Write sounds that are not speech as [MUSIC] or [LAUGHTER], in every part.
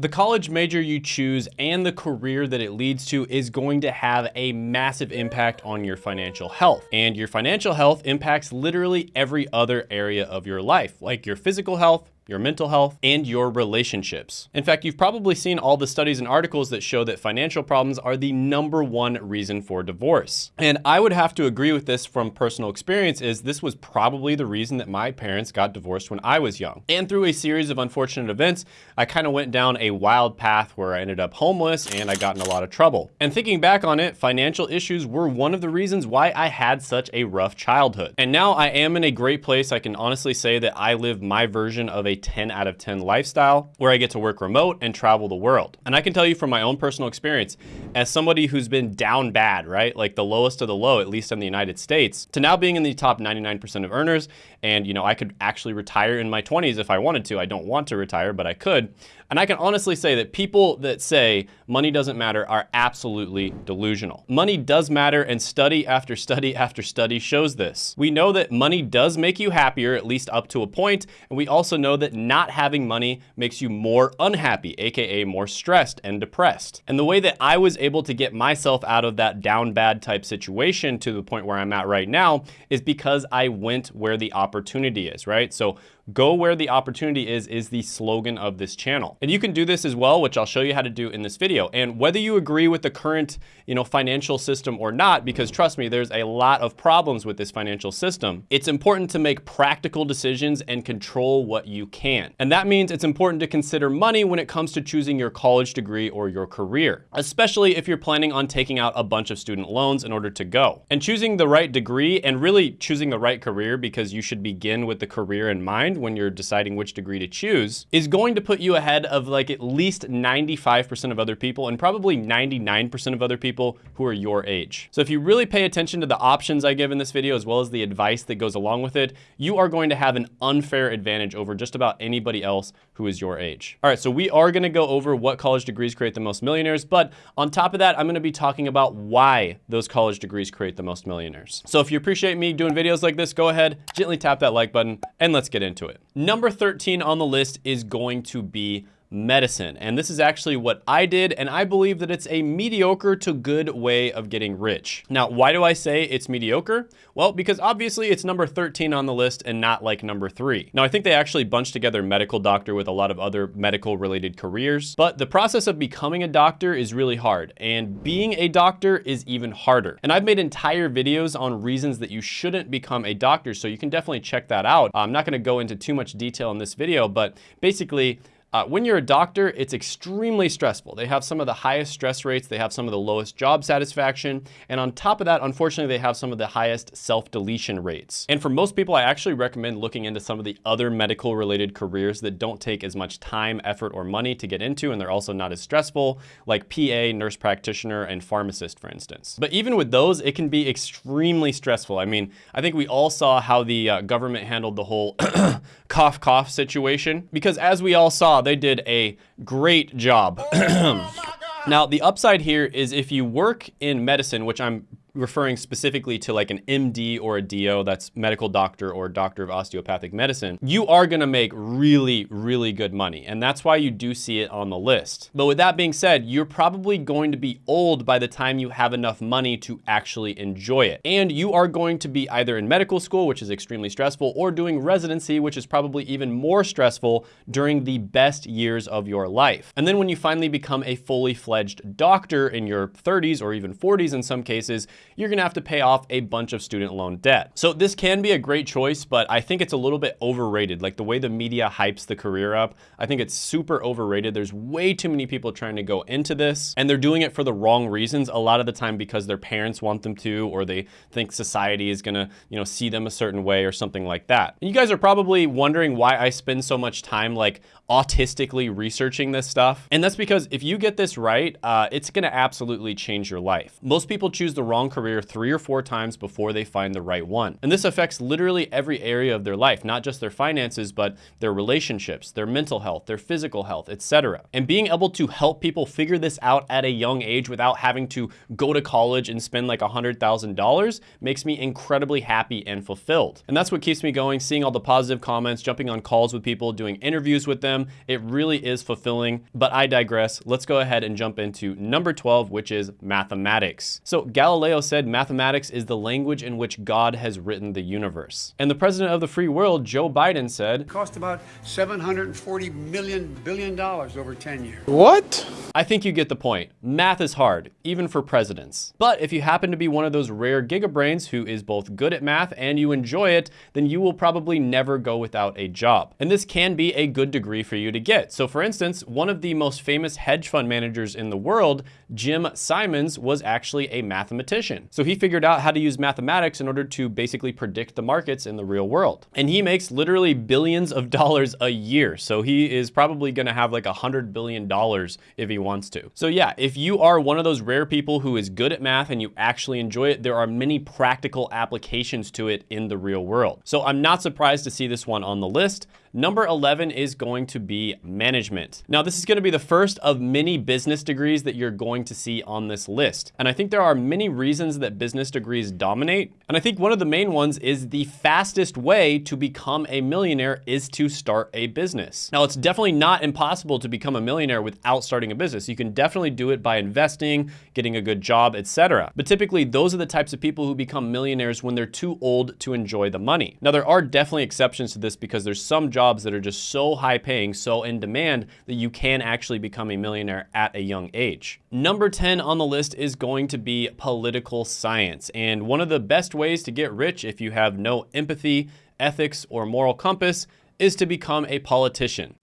The college major you choose and the career that it leads to is going to have a massive impact on your financial health. And your financial health impacts literally every other area of your life, like your physical health, your mental health, and your relationships. In fact, you've probably seen all the studies and articles that show that financial problems are the number one reason for divorce. And I would have to agree with this from personal experience is this was probably the reason that my parents got divorced when I was young. And through a series of unfortunate events, I kind of went down a wild path where I ended up homeless and I got in a lot of trouble. And thinking back on it, financial issues were one of the reasons why I had such a rough childhood. And now I am in a great place. I can honestly say that I live my version of a 10 out of 10 lifestyle where I get to work remote and travel the world. And I can tell you from my own personal experience, as somebody who's been down bad, right? Like the lowest of the low, at least in the United States, to now being in the top 99% of earners. And, you know, I could actually retire in my 20s if I wanted to. I don't want to retire, but I could. And I can honestly say that people that say money doesn't matter are absolutely delusional. Money does matter and study after study after study shows this. We know that money does make you happier, at least up to a point, and we also know that not having money makes you more unhappy, AKA more stressed and depressed. And the way that I was able to get myself out of that down bad type situation to the point where I'm at right now is because I went where the opportunity is, right? So Go where the opportunity is, is the slogan of this channel. And you can do this as well, which I'll show you how to do in this video. And whether you agree with the current you know, financial system or not, because trust me, there's a lot of problems with this financial system, it's important to make practical decisions and control what you can. And that means it's important to consider money when it comes to choosing your college degree or your career, especially if you're planning on taking out a bunch of student loans in order to go. And choosing the right degree and really choosing the right career because you should begin with the career in mind when you're deciding which degree to choose is going to put you ahead of like at least 95% of other people and probably 99% of other people who are your age. So if you really pay attention to the options I give in this video as well as the advice that goes along with it, you are going to have an unfair advantage over just about anybody else who is your age. All right, so we are gonna go over what college degrees create the most millionaires, but on top of that, I'm gonna be talking about why those college degrees create the most millionaires. So if you appreciate me doing videos like this, go ahead, gently tap that like button, and let's get into it it. Number 13 on the list is going to be medicine. And this is actually what I did, and I believe that it's a mediocre to good way of getting rich. Now, why do I say it's mediocre? Well, because obviously it's number 13 on the list and not like number three. Now, I think they actually bunched together medical doctor with a lot of other medical related careers, but the process of becoming a doctor is really hard, and being a doctor is even harder. And I've made entire videos on reasons that you shouldn't become a doctor, so you can definitely check that out. I'm not gonna go into too much detail in this video, but basically, uh, when you're a doctor, it's extremely stressful. They have some of the highest stress rates, they have some of the lowest job satisfaction, and on top of that, unfortunately, they have some of the highest self-deletion rates. And for most people, I actually recommend looking into some of the other medical related careers that don't take as much time, effort, or money to get into, and they're also not as stressful, like PA, nurse practitioner, and pharmacist, for instance. But even with those, it can be extremely stressful. I mean, I think we all saw how the uh, government handled the whole [CLEARS THROAT] cough cough situation, because as we all saw, they did a great job. [CLEARS THROAT] Oh now, the upside here is if you work in medicine, which I'm referring specifically to like an MD or a DO, that's medical doctor or doctor of osteopathic medicine, you are gonna make really, really good money. And that's why you do see it on the list. But with that being said, you're probably going to be old by the time you have enough money to actually enjoy it. And you are going to be either in medical school, which is extremely stressful, or doing residency, which is probably even more stressful during the best years of your life. And then when you finally become a fully fledged doctor in your 30s or even 40s in some cases, you're gonna have to pay off a bunch of student loan debt. So this can be a great choice, but I think it's a little bit overrated. Like the way the media hypes the career up, I think it's super overrated. There's way too many people trying to go into this and they're doing it for the wrong reasons. A lot of the time because their parents want them to, or they think society is gonna, you know, see them a certain way or something like that. And you guys are probably wondering why I spend so much time like autistically researching this stuff. And that's because if you get this right, uh, it's gonna absolutely change your life. Most people choose the wrong career three or four times before they find the right one. And this affects literally every area of their life, not just their finances, but their relationships, their mental health, their physical health, etc. And being able to help people figure this out at a young age without having to go to college and spend like $100,000 makes me incredibly happy and fulfilled. And that's what keeps me going, seeing all the positive comments, jumping on calls with people, doing interviews with them. It really is fulfilling, but I digress. Let's go ahead and jump into number 12, which is mathematics. So Galileo said mathematics is the language in which God has written the universe. And the president of the free world, Joe Biden said, It cost about 740 million billion dollars over 10 years. What? I think you get the point. Math is hard, even for presidents. But if you happen to be one of those rare gigabrains who is both good at math and you enjoy it, then you will probably never go without a job. And this can be a good degree for you to get. So for instance, one of the most famous hedge fund managers in the world, Jim Simons, was actually a mathematician. So he figured out how to use mathematics in order to basically predict the markets in the real world. And he makes literally billions of [LAUGHS] dollars a year. So he is probably gonna have like a hundred billion dollars if he wants to. So yeah, if you are one of those rare people who is good at math and you actually enjoy it, there are many practical applications to it in the real world. So I'm not surprised to see this one on the list. Number 11 is going to be management. Now, this is going to be the first of many business degrees that you're going to see on this list. And I think there are many reasons that business degrees dominate. And I think one of the main ones is the fastest way to become a millionaire is to start a business. Now, it's definitely not impossible to become a millionaire without starting a business. You can definitely do it by investing, getting a good job, etc. But typically, those are the types of people who become millionaires when they're too old to enjoy the money. Now, there are definitely exceptions to this because there's some jobs jobs that are just so high paying, so in demand that you can actually become a millionaire at a young age. Number 10 on the list is going to be political science. And one of the best ways to get rich if you have no empathy, ethics, or moral compass is to become a politician.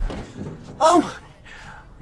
Oh,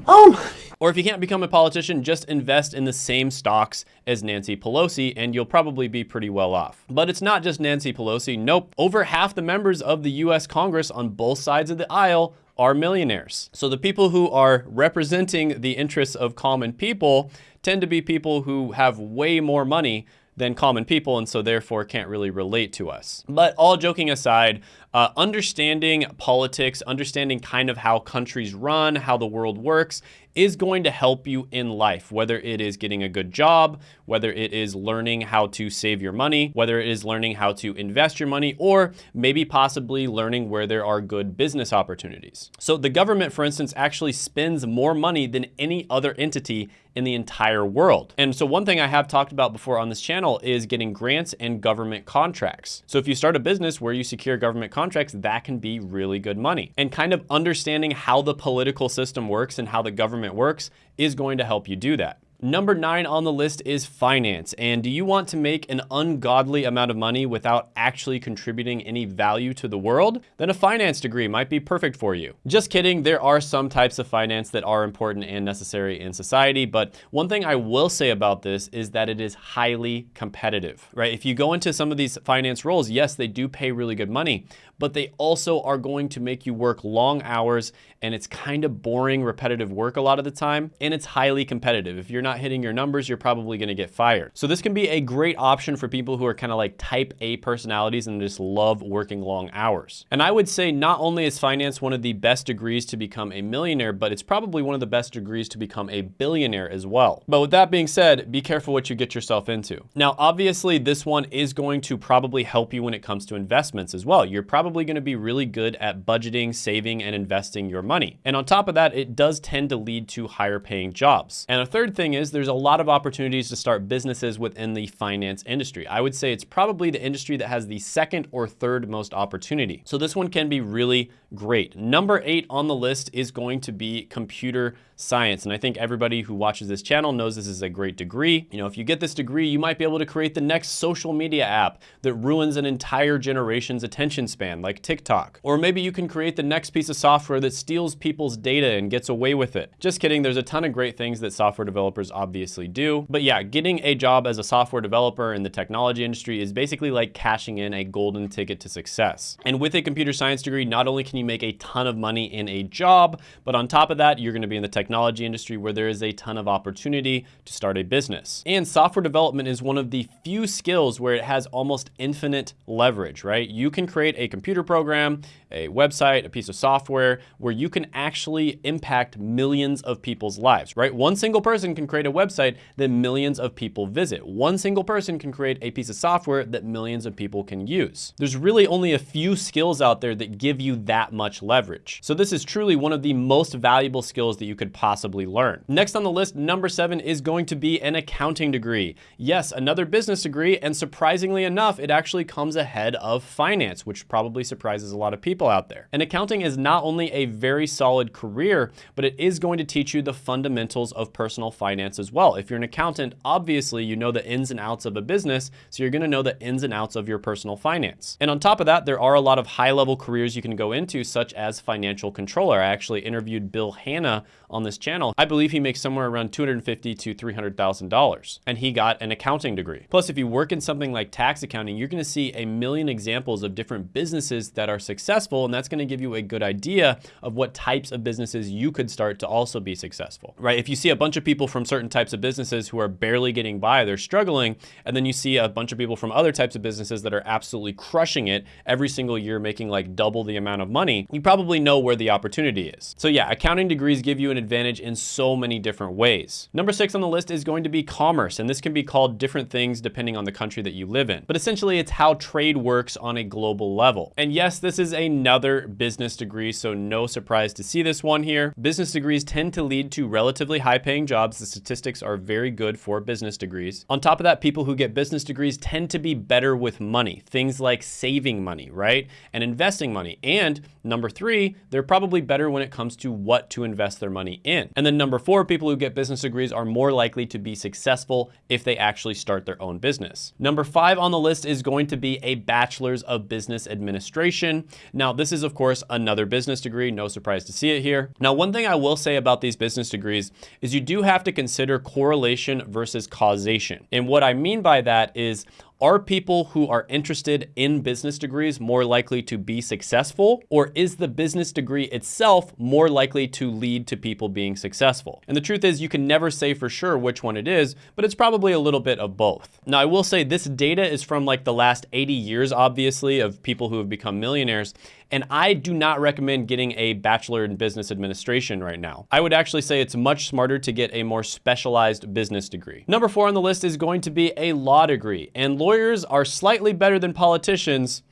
oh. Or if you can't become a politician, just invest in the same stocks as Nancy Pelosi and you'll probably be pretty well off. But it's not just Nancy Pelosi. Nope. Over half the members of the US Congress on both sides of the aisle are millionaires. So the people who are representing the interests of common people tend to be people who have way more money than common people and so therefore can't really relate to us. But all joking aside, uh, understanding politics, understanding kind of how countries run, how the world works, is going to help you in life, whether it is getting a good job, whether it is learning how to save your money, whether it is learning how to invest your money, or maybe possibly learning where there are good business opportunities. So the government, for instance, actually spends more money than any other entity in the entire world. And so one thing I have talked about before on this channel is getting grants and government contracts. So if you start a business where you secure government contracts, that can be really good money. And kind of understanding how the political system works and how the government works is going to help you do that. Number nine on the list is finance. And do you want to make an ungodly amount of money without actually contributing any value to the world? Then a finance degree might be perfect for you. Just kidding, there are some types of finance that are important and necessary in society. But one thing I will say about this is that it is highly competitive, right? If you go into some of these finance roles, yes, they do pay really good money, but they also are going to make you work long hours and it's kind of boring, repetitive work a lot of the time. And it's highly competitive. If you're not hitting your numbers, you're probably gonna get fired. So this can be a great option for people who are kind of like type A personalities and just love working long hours. And I would say not only is finance one of the best degrees to become a millionaire, but it's probably one of the best degrees to become a billionaire as well. But with that being said, be careful what you get yourself into. Now, obviously this one is going to probably help you when it comes to investments as well. You're probably gonna be really good at budgeting, saving, and investing your money. And on top of that, it does tend to lead to higher paying jobs. And a third thing is there's a lot of opportunities to start businesses within the finance industry. I would say it's probably the industry that has the second or third most opportunity. So this one can be really great. Number eight on the list is going to be computer science. And I think everybody who watches this channel knows this is a great degree. You know, if you get this degree, you might be able to create the next social media app that ruins an entire generation's attention span, like TikTok. Or maybe you can create the next piece of software that steals people's data and gets away with it. Just kidding, there's a ton of great things that software developers obviously do. But yeah, getting a job as a software developer in the technology industry is basically like cashing in a golden ticket to success. And with a computer science degree, not only can you make a ton of money in a job, but on top of that, you're gonna be in the technology industry where there is a ton of opportunity to start a business. And software development is one of the few skills where it has almost infinite leverage, right? You can create a computer program, a website, a piece of software where you can actually impact millions of people's lives, right? One single person can create create a website that millions of people visit. One single person can create a piece of software that millions of people can use. There's really only a few skills out there that give you that much leverage. So this is truly one of the most valuable skills that you could possibly learn. Next on the list, number seven is going to be an accounting degree. Yes, another business degree, and surprisingly enough, it actually comes ahead of finance, which probably surprises a lot of people out there. And accounting is not only a very solid career, but it is going to teach you the fundamentals of personal finance as well. If you're an accountant, obviously you know the ins and outs of a business, so you're gonna know the ins and outs of your personal finance. And on top of that, there are a lot of high level careers you can go into, such as financial controller. I actually interviewed Bill Hanna on this channel. I believe he makes somewhere around $250 to $300,000 and he got an accounting degree. Plus, if you work in something like tax accounting, you're gonna see a million examples of different businesses that are successful and that's gonna give you a good idea of what types of businesses you could start to also be successful, right? If you see a bunch of people from certain types of businesses who are barely getting by, they're struggling, and then you see a bunch of people from other types of businesses that are absolutely crushing it every single year, making like double the amount of money, you probably know where the opportunity is. So yeah, accounting degrees give you an advantage in so many different ways. Number six on the list is going to be commerce, and this can be called different things depending on the country that you live in. But essentially, it's how trade works on a global level. And yes, this is another business degree, so no surprise to see this one here. Business degrees tend to lead to relatively high paying jobs. The statistics are very good for business degrees. On top of that, people who get business degrees tend to be better with money, things like saving money, right? And investing money. And number three, they're probably better when it comes to what to invest their money in. And then number four, people who get business degrees are more likely to be successful if they actually start their own business. Number five on the list is going to be a bachelor's of business administration. Now, this is of course another business degree, no surprise to see it here. Now, one thing I will say about these business degrees is you do have to consider correlation versus causation. And what I mean by that is are people who are interested in business degrees more likely to be successful? Or is the business degree itself more likely to lead to people being successful? And the truth is you can never say for sure which one it is, but it's probably a little bit of both. Now I will say this data is from like the last 80 years, obviously, of people who have become millionaires. And I do not recommend getting a bachelor in business administration right now. I would actually say it's much smarter to get a more specialized business degree. Number four on the list is going to be a law degree. And lawyers are slightly better than politicians,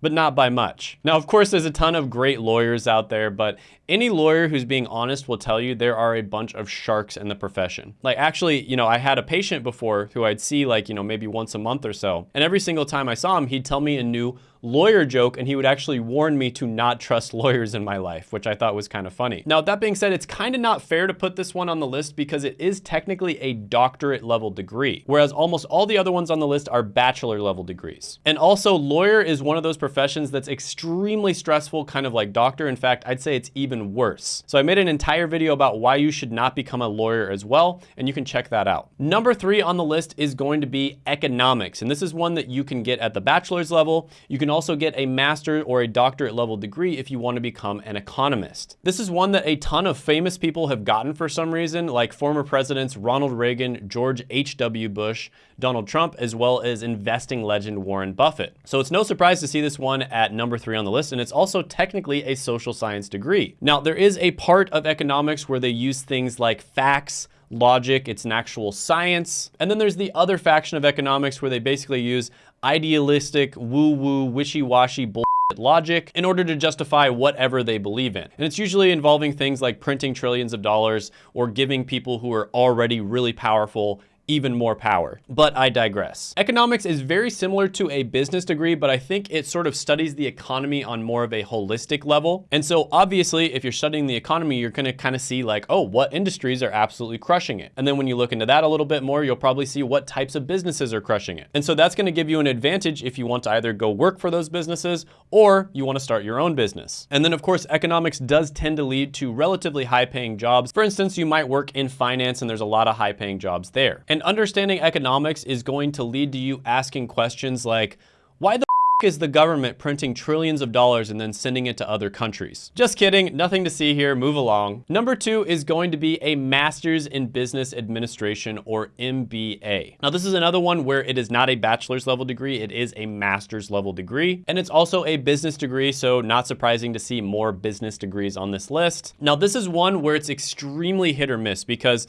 but not by much. Now, of course, there's a ton of great lawyers out there, but any lawyer who's being honest will tell you there are a bunch of sharks in the profession. Like actually, you know, I had a patient before who I'd see like, you know, maybe once a month or so. And every single time I saw him, he'd tell me a new lawyer joke and he would actually warn me to not trust [LAUGHS] lawyers in my life, which I thought was kind of funny. Now, that being said, it's kind of not fair to put this one on the list because it is technically a doctorate level degree, whereas almost all the other ones on the list are bachelor level degrees. And also lawyer is one of those professions that's extremely stressful, kind of like doctor. In fact, I'd say it's even worse. So I made an entire video about why you should not become a lawyer as well, and you can check that out. Number three on the list is going to be economics, and this is one that you can get at the bachelor's level. You can also get a master or a doctorate level degree if you want to become an economist. This is one that a ton of famous people have gotten for some reason, like former presidents Ronald Reagan, George H.W. Bush, Donald Trump, as well as investing legend Warren Buffett. So it's no surprise to see this one at number three on the list, and it's also technically a social science degree. Now, there is a part of economics where they use things like facts, logic, it's an actual science. And then there's the other faction of economics where they basically use idealistic, woo-woo, wishy-washy bullshit logic in order to justify whatever they believe in. And it's usually involving things like printing trillions of dollars or giving people who are already really powerful even more power. But I digress. Economics is very similar to a business degree, but I think it sort of studies the economy on more of a holistic level. And so obviously, if you're studying the economy, you're gonna kind of see like, oh, what industries are absolutely crushing it? And then when you look into that a little bit more, you'll probably see what types of businesses are crushing it. And so that's gonna give you an advantage if you want to either go work for those businesses or you wanna start your own business. And then of course, economics does tend to lead to relatively high paying jobs. For instance, you might work in finance and there's a lot of high paying jobs there. And understanding economics is going to lead to you asking questions like, why the is the government printing trillions of dollars and then sending it to other countries? Just kidding, nothing to see here, move along. Number two is going to be a Master's in Business Administration or MBA. Now this is another one where it is not a bachelor's level degree, it is a master's level degree. And it's also a business degree, so not surprising to see more business degrees on this list. Now this is one where it's extremely hit or miss because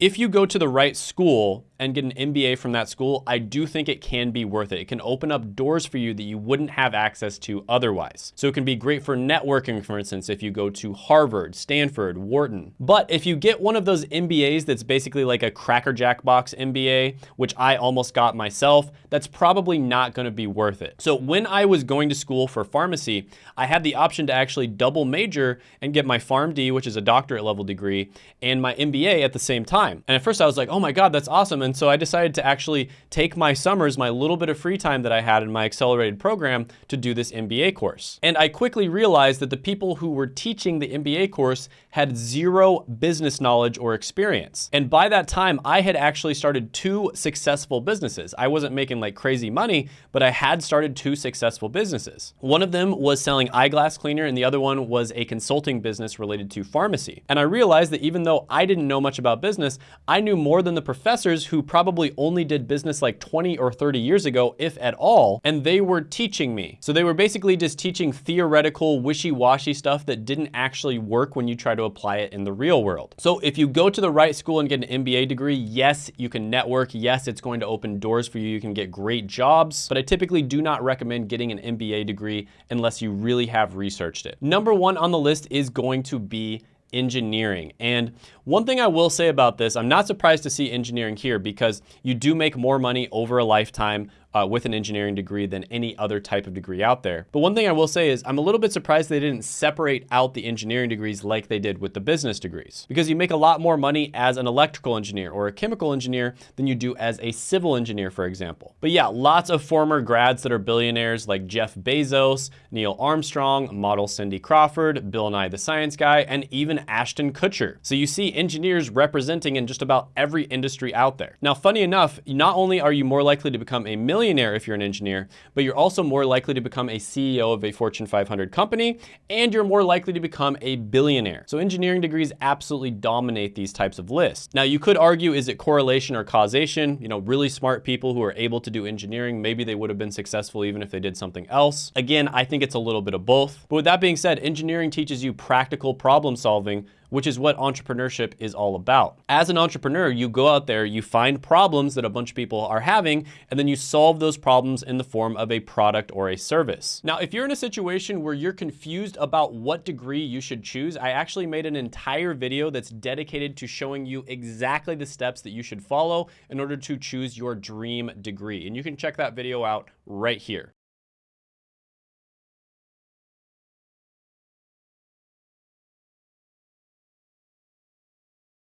If you go to the right school and get an MBA from that school, I do think it can be worth it. It can open up doors for you that you wouldn't have access to otherwise. So it can be great for networking, for instance, if you go to Harvard, Stanford, Wharton. But if you get one of those MBAs that's basically like a Cracker Jack box MBA, which I almost got myself, that's probably not gonna be worth it. So when I was going to school for pharmacy, I had the option to actually double major and get my PharmD, which is a doctorate level degree, and my MBA at the same time. And at first I was like, oh my God, that's awesome. And so I decided to actually take my summers, my little bit of free time that I had in my accelerated program to do this MBA course. And I quickly realized that the people who were teaching the MBA course had zero business knowledge or experience. And by that time, I had actually started two successful businesses. I wasn't making like crazy money, but I had started two successful businesses. One of them was selling eyeglass cleaner and the other one was a consulting business related to pharmacy. And I realized that even though I didn't know much about business, I knew more than the professors who probably only did business like 20 or 30 years ago, if at all, and they were teaching me. So they were basically just teaching theoretical, wishy-washy stuff that didn't actually work when you try to apply it in the real world. So if you go to the right school and get an MBA degree, yes, you can network. Yes, it's going to open doors for you. You can get great jobs, but I typically do not recommend getting an MBA degree unless you really have researched it. Number one on the list is going to be engineering. And one thing I will say about this, I'm not surprised to see engineering here because you do make more money over a lifetime uh, with an engineering degree than any other type of degree out there. But one thing I will say is I'm a little bit surprised they didn't separate out the engineering degrees like they did with the business degrees because you make a lot more money as an electrical engineer or a chemical engineer than you do as a civil engineer, for example. But yeah, lots of former grads that are billionaires like Jeff Bezos, Neil Armstrong, model Cindy Crawford, Bill Nye the Science Guy, and even Ashton Kutcher. So you see engineers representing in just about every industry out there. Now, funny enough, not only are you more likely to become a millionaire millionaire if you're an engineer, but you're also more likely to become a CEO of a Fortune 500 company, and you're more likely to become a billionaire. So engineering degrees absolutely dominate these types of lists. Now you could argue, is it correlation or causation? You know, really smart people who are able to do engineering, maybe they would have been successful even if they did something else. Again, I think it's a little bit of both. But with that being said, engineering teaches you practical problem solving, which is what entrepreneurship is all about. As an entrepreneur, you go out there, you find problems that a bunch of people are having, and then you solve those problems in the form of a product or a service. Now, if you're in a situation where you're confused about what degree you should choose, I actually made an entire video that's dedicated to showing you exactly the steps that you should follow in order to choose your dream degree. And you can check that video out right here.